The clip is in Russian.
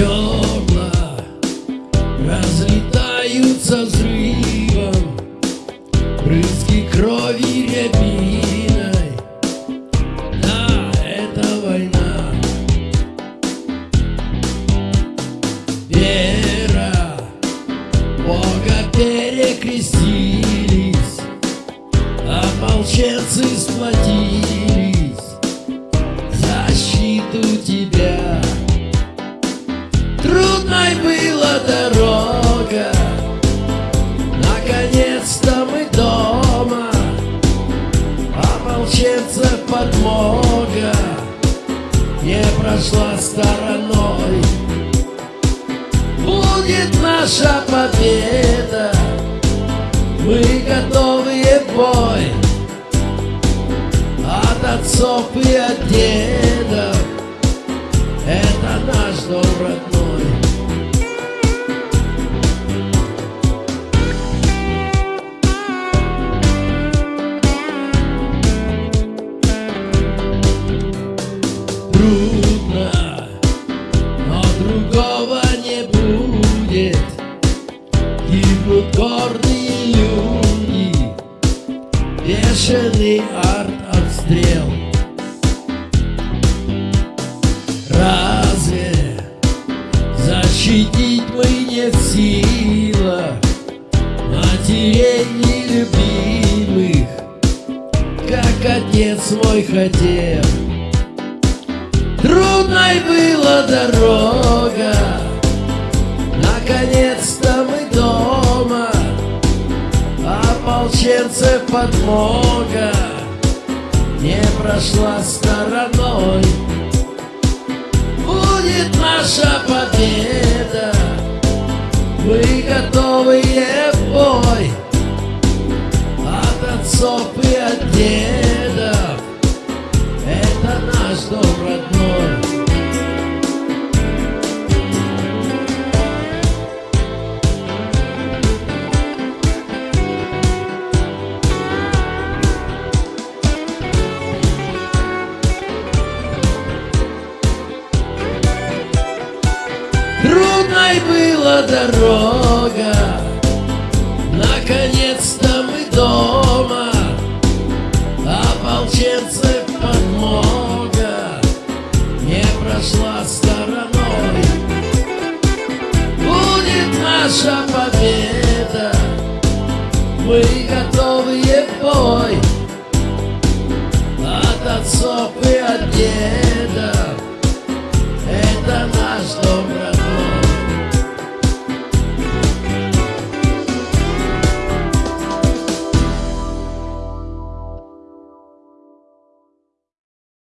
зерна Разлетаются взрывом. Брызги крови рябиной. Да, это война. Вера Бога перекрестились а Ополченцы сплотились. Защиту тебе Не прошла стороной. Будет наша победа. Мы готовые в бой. От отцов и от дедов. Это наш дом родной другого не будет. Гибнут гордые люди Бешеный арт-обстрел Разве защитить мы не в силах Матерей нелюбимых? Как отец мой хотел дорога. Наконец-то мы дома. Ополченцев подмога. Не прошла стороной. Будет наша победа. Мы готовые в бой. От отцов и от дедов Трудной была дорога. Наконец-то мы дома. Ополченцев подмога. Не прошла стороной. Будет наша победа. Мы готовые в бой. От отцов и от дом